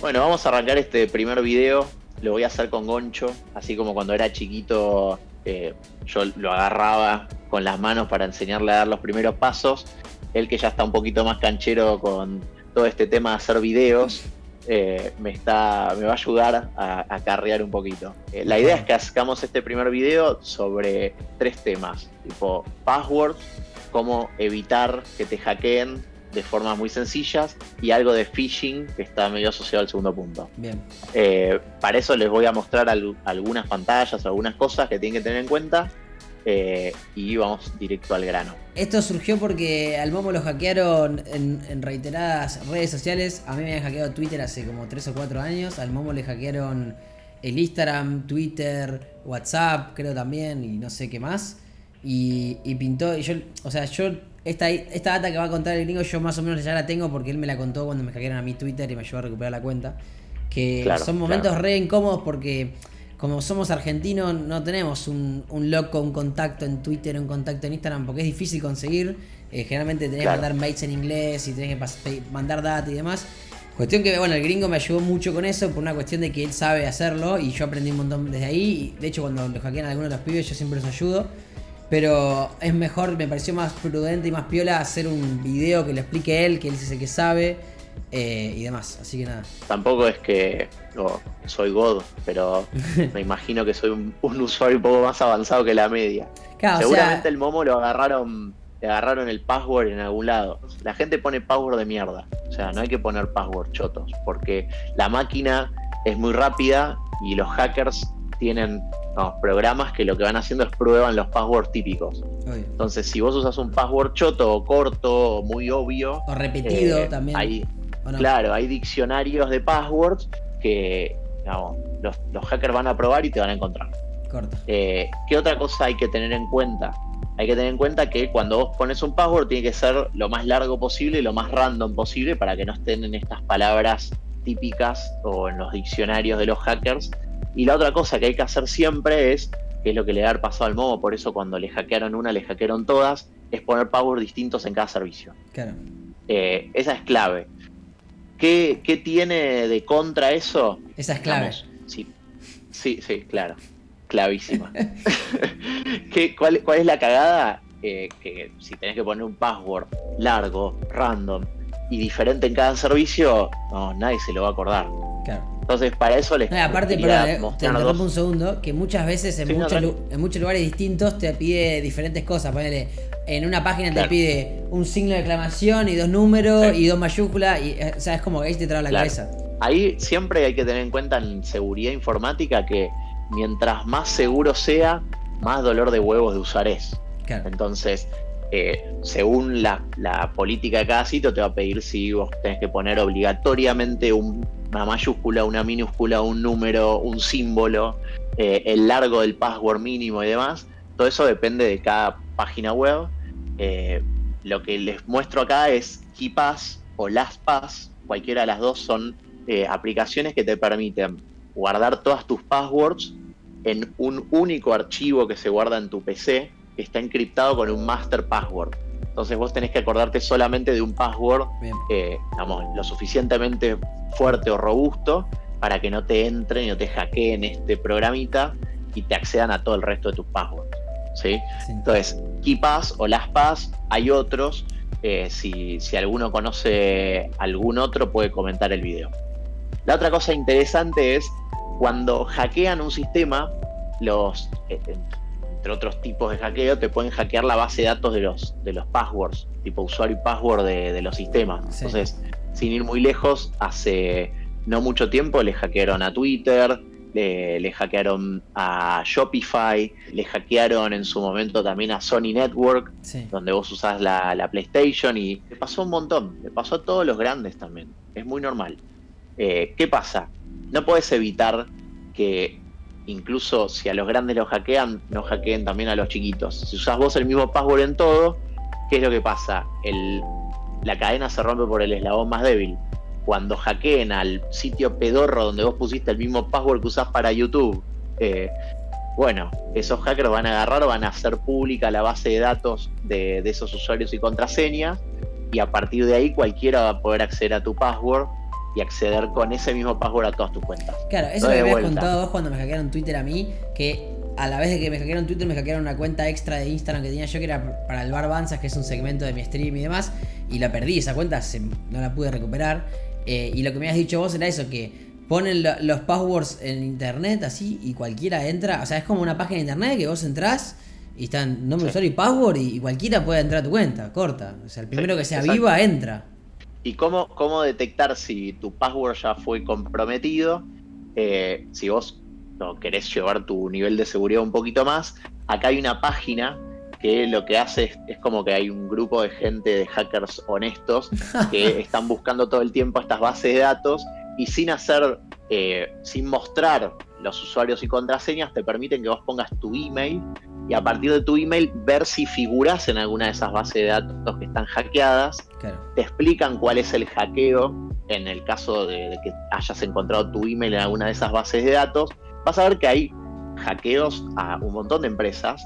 Bueno, vamos a arrancar este primer video. Lo voy a hacer con Goncho, así como cuando era chiquito eh, yo lo agarraba con las manos para enseñarle a dar los primeros pasos. Él que ya está un poquito más canchero con todo este tema de hacer videos, eh, me, está, me va a ayudar a, carrear un poquito. Eh, la idea es que hagamos este primer video sobre tres temas, tipo passwords, cómo evitar que te hackeen de formas muy sencillas y algo de phishing que está medio asociado al segundo punto. Bien. Eh, para eso les voy a mostrar algunas pantallas, algunas cosas que tienen que tener en cuenta eh, y vamos directo al grano. Esto surgió porque al Momo lo hackearon en, reiteradas redes sociales. A mí me habían hackeado Twitter hace como 3 o 4 años. Al Momo le hackearon el Instagram, Twitter, WhatsApp, creo también, y no sé qué más. Y, y pintó, y yo, o sea, yo esta, esta data que va a contar el gringo yo más o menos ya la tengo porque él me la contó cuando me hackearon a mi Twitter y me ayudó a recuperar la cuenta. Que son momentos re incómodos porque como somos argentinos no tenemos un, un loco, un contacto en Twitter, un contacto en Instagram porque es difícil conseguir. Eh, generalmente tenés que mandar mails en inglés y tenés que mandar data y demás. Cuestión que, bueno, el gringo me ayudó mucho con eso por una cuestión de que él sabe hacerlo y yo aprendí un montón desde ahí. De hecho, cuando lo hackean a algunos de los pibes, yo siempre los ayudo. Pero es mejor, me pareció más prudente y más piola hacer un video que le explique él, que él dice que sabe eh, y demás. Así que nada. Tampoco es que soy God, pero me imagino que soy un, usuario un poco más avanzado que la media. Seguramente el Momo lo agarraron, le agarraron el password en algún lado. La gente pone password de mierda. O sea, no hay que poner password chotos, porque la máquina es muy rápida y los hackers tienen programas que lo que van haciendo es prueban los passwords típicos. Entonces, si vos usas un password choto o corto o muy obvio. O repetido eh, también. Hay, Claro, hay diccionarios de passwords que los, hackers van a probar y te van a encontrar. Eh, ¿Qué otra cosa hay que tener en cuenta? Hay que tener en cuenta que cuando vos pones un password tiene que ser lo más largo posible y lo más random posible para que no estén en estas palabras típicas o en los diccionarios de los hackers y la otra cosa que hay que hacer siempre es, que es lo que le ha pasado al Momo, por eso cuando le hackearon una, le hackearon todas, es poner power distintos en cada servicio. Claro. Eh, esa es clave. ¿Qué, tiene de contra eso? Esa es clave. sí, sí, sí, claro. Clavísima. ¿Qué, cuál, es la cagada? Eh, que si tenés que poner un password largo, random y diferente en cada servicio, no, nadie se lo va a acordar. Claro. Entonces, para eso les. No, aparte, perdón, te interrumpo un segundo, que muchas veces en, muchos, en muchos lugares distintos te pide diferentes cosas. Ponele, en una página te pide un signo de exclamación y dos números y dos mayúsculas. Y, eh, o sea, es como que ahí te traba la cabeza. Ahí siempre hay que tener en cuenta en seguridad informática que mientras más seguro sea, más dolor de huevos de usar es. Entonces, eh, según la, política de cada sitio, te va a pedir si vos tenés que poner obligatoriamente un una mayúscula, una minúscula, un número, un símbolo, eh, el largo del password mínimo y demás. Todo eso depende de cada página web. Eh, lo que les muestro acá es KeePass o LastPass. Cualquiera de las dos son aplicaciones que te permiten guardar todas tus passwords en un único archivo que se guarda en tu PC, que está encriptado con un master password. Entonces vos tenés que acordarte solamente de un password, eh, lo suficientemente fuerte o robusto para que no te entren y no te hackeen este programita y te accedan a todo el resto de tus passwords. ¿sí? Entonces, KeePass o LastPass, hay otros. Eh, si, alguno conoce algún otro, puede comentar el video. La otra cosa interesante es cuando hackean un sistema, los, eh, entre otros tipos de hackeo, te pueden hackear la base de datos de los, de los passwords, tipo usuario y password de, los sistemas. Entonces, sin ir muy lejos, hace no mucho tiempo le hackearon a Twitter, le, hackearon a Shopify, le hackearon en su momento también a Sony Network, donde vos usás la, la, PlayStation y le pasó un montón, le pasó a todos los grandes también, es muy normal. Eh, ¿Qué pasa? No puedes evitar que incluso si a los grandes los hackean, no hackeen también a los chiquitos. Si usas vos el mismo password en todo, ¿qué es lo que pasa? La cadena se rompe por el eslabón más débil. Cuando hackeen al sitio pedorro donde vos pusiste el mismo password que usás para YouTube, eh, bueno, esos hackers van a agarrar, van a hacer pública la base de datos de, esos usuarios y contraseñas, y a partir de ahí cualquiera va a poder acceder a tu password y acceder con ese mismo password a todas tus cuentas. Claro, eso me habías contado vos cuando me hackearon Twitter a mí, que a la vez de que me hackearon Twitter, me hackearon una cuenta extra de Instagram que tenía yo, que era para el Bar Banzas, que es un segmento de mi stream y demás, y la perdí, esa cuenta no la pude recuperar. Eh, y lo que me habías dicho vos era eso, que ponen los passwords en internet así y cualquiera entra, o sea, es como una página de internet que vos entrás y están nombre, usuario y password y, cualquiera puede entrar a tu cuenta, corta. O sea, el primero que sea viva entra. ¿Y cómo, cómo detectar si tu password ya fue comprometido? Eh, si vos no, querés llevar tu nivel de seguridad un poquito más, acá hay una página que lo que hace es, como que hay un grupo de gente, de hackers honestos, que están buscando todo el tiempo estas bases de datos y sin hacer, eh, sin mostrar los usuarios y contraseñas, te permiten que vos pongas tu email y a partir de tu email ver si figuras en alguna de esas bases de datos que están hackeadas. Te explican cuál es el hackeo en el caso de, que hayas encontrado tu email en alguna de esas bases de datos. Vas a ver que hay hackeos a un montón de empresas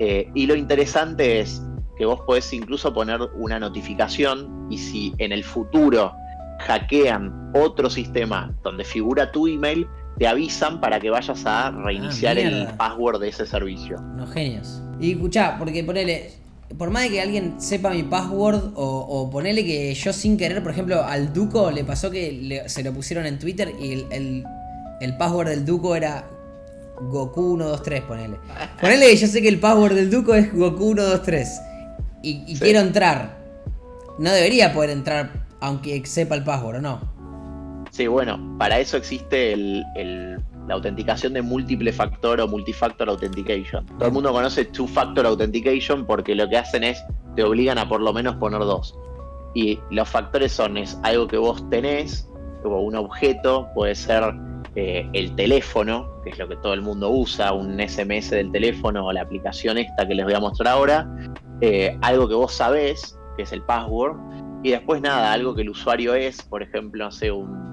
eh, y lo interesante es que vos podés incluso poner una notificación y si en el futuro hackean otro sistema donde figura tu email, te avisan para que vayas a reiniciar ah, el password de ese servicio. No genios. Y escuchá, porque ponele, por más de que alguien sepa mi password o, ponele que yo sin querer, por ejemplo, al Duco le pasó que se lo pusieron en Twitter y el, password del Duco era Goku 123, ponele. Ponele que yo sé que el password del Duco es Goku 123 y, y quiero entrar. No debería poder entrar aunque sepa el password, ¿o no? Sí, bueno, para eso existe la autenticación de múltiple factor o multifactor authentication. Todo el mundo conoce two factor authentication porque lo que hacen es te obligan a por lo menos poner dos. Y los factores son es algo que vos tenés, como un objeto, puede ser eh, el teléfono, que es lo que todo el mundo usa, un SMS del teléfono o la aplicación esta que les voy a mostrar ahora, eh, algo que vos sabés, que es el password, y después nada, algo que el usuario es, por ejemplo, no sé, un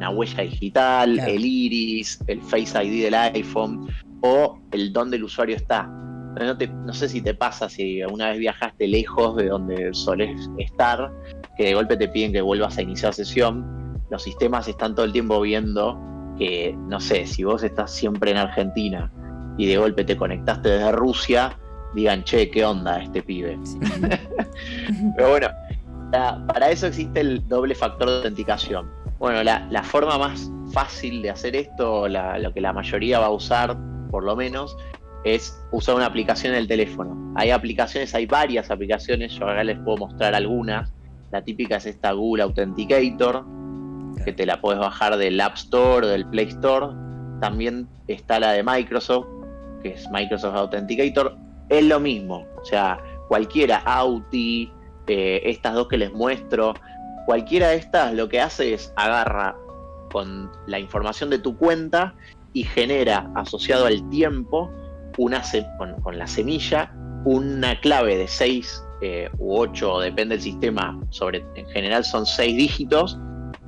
una huella digital, el iris, el Face ID del iPhone o el dónde el usuario está. No, no, sé si te pasa si alguna vez viajaste lejos de donde solés estar, que de golpe te piden que vuelvas a iniciar sesión. Los sistemas están todo el tiempo viendo que, no sé, si vos estás siempre en Argentina y de golpe te conectaste desde Rusia, digan, che, ¿qué onda este pibe? Pero bueno, para eso existe el doble factor de autenticación. Bueno, la, forma más fácil de hacer esto, lo que la mayoría va a usar, por lo menos, es usar una aplicación en el teléfono. Hay aplicaciones, hay varias aplicaciones, yo acá les puedo mostrar algunas. La típica es esta Google Authenticator, que te la puedes bajar del App Store o del Play Store. También está la de Microsoft, que es Microsoft Authenticator. Es lo mismo, o sea, cualquiera, Auti, eh, estas dos que les muestro, Cualquiera de estas lo que hace es agarra con la información de tu cuenta y genera asociado al tiempo una con, la semilla una clave de 6 eh, u 8, depende del sistema, sobre, en general son 6 dígitos,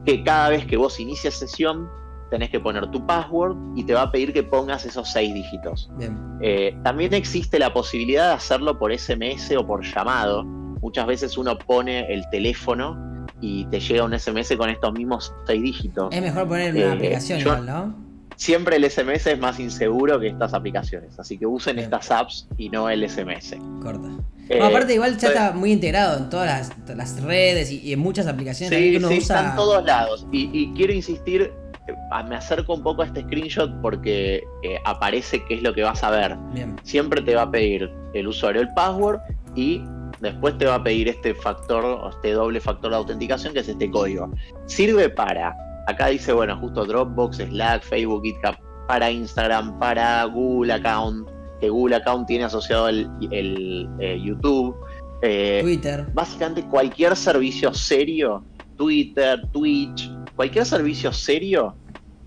que cada vez que vos inicias sesión tenés que poner tu password y te va a pedir que pongas esos 6 dígitos. Eh, también existe la posibilidad de hacerlo por SMS o por llamado. Muchas veces uno pone el teléfono y te llega un SMS con estos mismos seis dígitos. Es mejor poner una eh, aplicación igual, ¿no? Siempre el SMS es más inseguro que estas aplicaciones, así que usen estas apps y no el SMS. Corta. Eh, aparte, igual ya está muy integrado en todas las, redes y, en muchas aplicaciones. Sí, sí, está en todos lados. Y, quiero insistir, eh, me acerco un poco a este screenshot porque aparece qué es lo que vas a ver. Siempre te va a pedir el usuario el password y Después te va a pedir este factor, este doble factor de autenticación, que es este código. Sirve para, acá dice, bueno, justo Dropbox, Slack, Facebook, GitHub, para Instagram, para Google Account, que Google Account tiene asociado el, eh, YouTube. Eh, Twitter. Básicamente cualquier servicio serio, Twitter, Twitch, cualquier servicio serio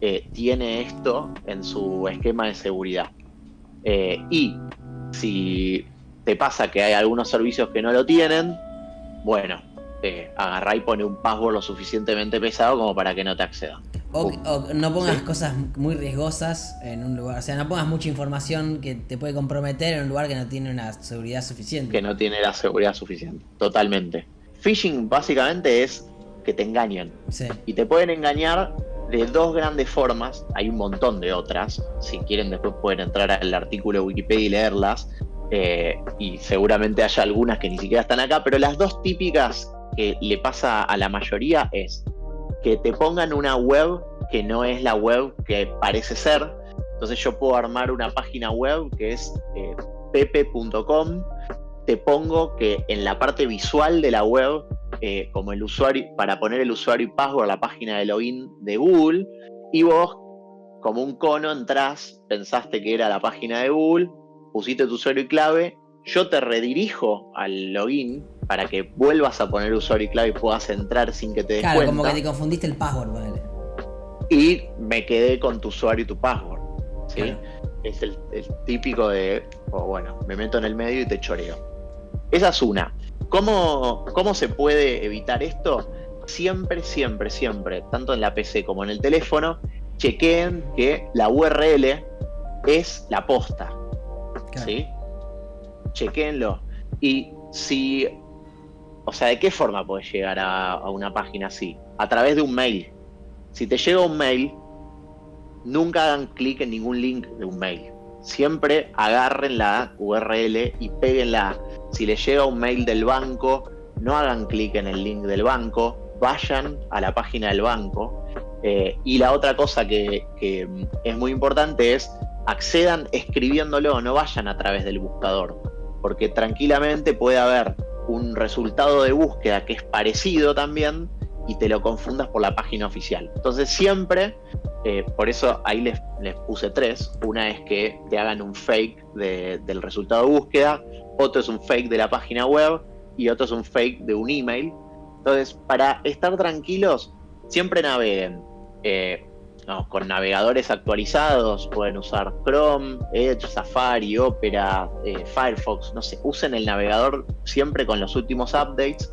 eh, tiene esto en su esquema de seguridad. y si te pasa que hay algunos servicios que no lo tienen, bueno, eh, agarrá y pone un password lo suficientemente pesado como para que no te accedan. O, no pongas cosas muy riesgosas en un lugar, o sea, no pongas mucha información que te puede comprometer en un lugar que no tiene una seguridad suficiente. Que no tiene la seguridad suficiente, totalmente. Phishing básicamente es que te engañen. Y te pueden engañar de dos grandes formas, hay un montón de otras, si quieren después pueden entrar al artículo de Wikipedia y leerlas, eh, y seguramente haya algunas que ni siquiera están acá, pero las dos típicas que le pasa a la mayoría es que te pongan una web que no es la web que parece ser, entonces yo puedo armar una página web que es eh, pepe.com, te pongo que en la parte visual de la web eh, como el usuario, para poner el usuario y password a la página de login de Google, y vos, como un cono, entrás, pensaste que era la página de Google, pusiste tu usuario y clave, yo te redirijo al login para que vuelvas a poner usuario y clave y puedas entrar sin que te des claro, como que te confundiste el password, vale. Y me quedé con tu usuario y tu password. ¿sí? Es el, el, típico de, oh, bueno, me meto en el medio y te choreo. Esa es una. ¿Cómo, ¿Cómo se puede evitar esto? Siempre, siempre, siempre, tanto en la PC como en el teléfono, chequeen que la URL es la posta. ¿Sí? Chequeenlo. Y si. O sea, ¿de qué forma puedes llegar a, a una página así? A través de un mail. Si te llega un mail, nunca hagan clic en ningún link de un mail. Siempre agarren la URL y peguenla si les llega un mail del banco, no hagan clic en el link del banco, vayan a la página del banco. Eh, y la otra cosa que, es muy importante es accedan escribiéndolo, no vayan a través del buscador, porque tranquilamente puede haber un resultado de búsqueda que es parecido también y te lo confundas por la página oficial. Entonces siempre, eh, por eso ahí les, les, puse tres. Una es que te hagan un fake del resultado de búsqueda otro es un fake de la página web y otro es un fake de un email. Entonces, para estar tranquilos, siempre naveguen. Eh, con navegadores actualizados, pueden usar Chrome, Edge, Safari, Opera, eh, Firefox, no sé, usen el navegador siempre con los últimos updates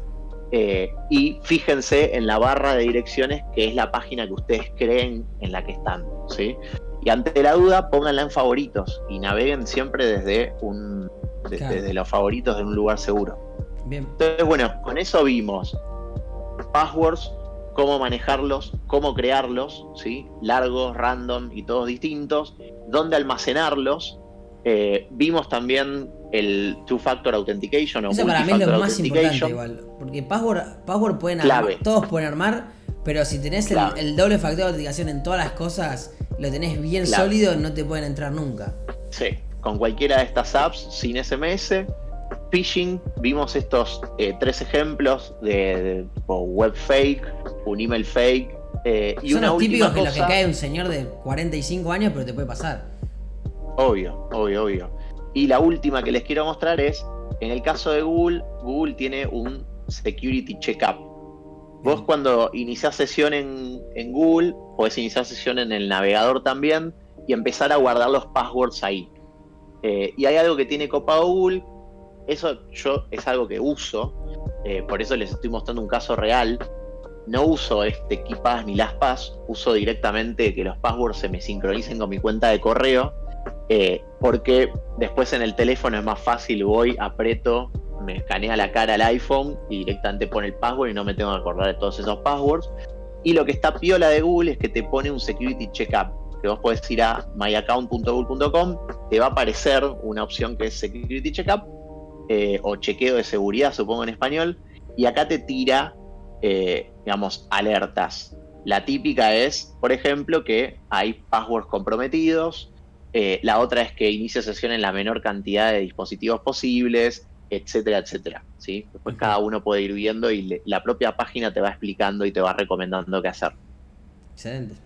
eh, y fíjense en la barra de direcciones que es la página que ustedes creen en la que están, ¿sí? Y ante la duda, pónganla en favoritos y naveguen siempre desde un desde los favoritos de un lugar seguro. Bien. Entonces, bueno, con eso vimos passwords, cómo manejarlos, cómo crearlos, ¿sí? largos, random y todos distintos, dónde almacenarlos. Eh, vimos también el two-factor authentication o Eso para mí es lo más importante igual, porque password, password pueden armar, todos pueden armar, pero si tenés el, doble factor de autenticación en todas las cosas, lo tenés bien sólido, no te pueden entrar nunca. Sí, con cualquiera de estas apps sin SMS. Phishing, vimos estos eh, tres ejemplos de, web fake, un email fake. Eh, y Son una los típicos que lo que cae un señor de 45 años, pero te puede pasar. Obvio, obvio, obvio. Y la última que les quiero mostrar es, en el caso de Google, Google tiene un Security Checkup. Vos cuando iniciás sesión en, en Google, podés iniciar sesión en el navegador también y empezar a guardar los passwords ahí. Eh, y hay algo que tiene copado Google, eso yo es algo que uso, eh, por eso les estoy mostrando un caso real. No uso este KeePass ni LastPass, uso directamente que los passwords se me sincronicen con mi cuenta de correo, eh, porque después en el teléfono es más fácil, voy, aprieto, me escanea la cara al iPhone y directamente pone el password y no me tengo que acordar de todos esos passwords. Y lo que está piola de Google es que te pone un security checkup que vos podés ir a myaccount.google.com, te va a aparecer una opción que es Security Checkup eh, o chequeo de seguridad, supongo en español, y acá te tira, eh, digamos, alertas. La típica es, por ejemplo, que hay passwords comprometidos, eh, la otra es que inicia sesión en la menor cantidad de dispositivos posibles, etcétera, etcétera. ¿sí? Después cada uno puede ir viendo y la propia página te va explicando y te va recomendando qué hacer.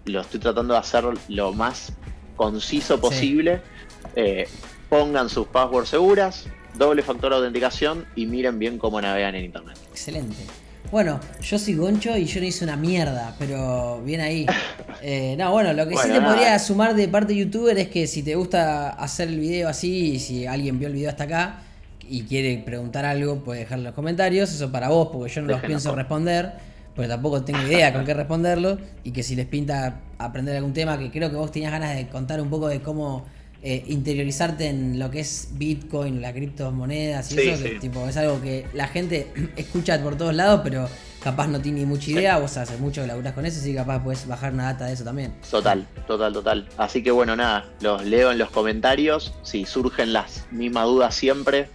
Lo estoy tratando de hacer lo más conciso posible. Eh, pongan sus passwords seguras, doble factor de autenticación y miren bien cómo navegan en internet. Excelente. Bueno, yo soy Goncho y yo no hice una mierda, pero bien ahí. Eh, no, bueno, lo que sí te podría sumar de parte de youtuber es que si te gusta hacer el video así, y si alguien vio el video hasta acá y quiere preguntar algo, puede dejar en los comentarios. Eso para vos, porque yo no los pienso responder porque tampoco tengo idea con qué responderlo, y que si les pinta aprender algún tema, que creo que vos tenías ganas de contar un poco de cómo eh, interiorizarte en lo que es Bitcoin, las criptomonedas y eso, tipo, es algo que la gente escucha por todos lados, pero capaz no tiene mucha idea, vos haces mucho que laburás con eso, así que capaz puedes bajar una data de eso también. Total, total, total. Así que bueno, nada, los leo en los comentarios. Si surgen las mismas dudas siempre,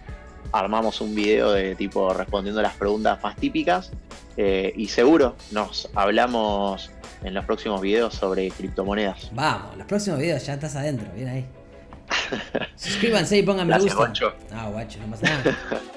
armamos un video de tipo respondiendo las preguntas más típicas. Eh, y seguro nos hablamos en los próximos videos sobre criptomonedas. Vamos, los próximos videos ya estás adentro, bien ahí. Suscríbanse y pongan me gusta. Guacho. Ah, guacho, no pasa nada.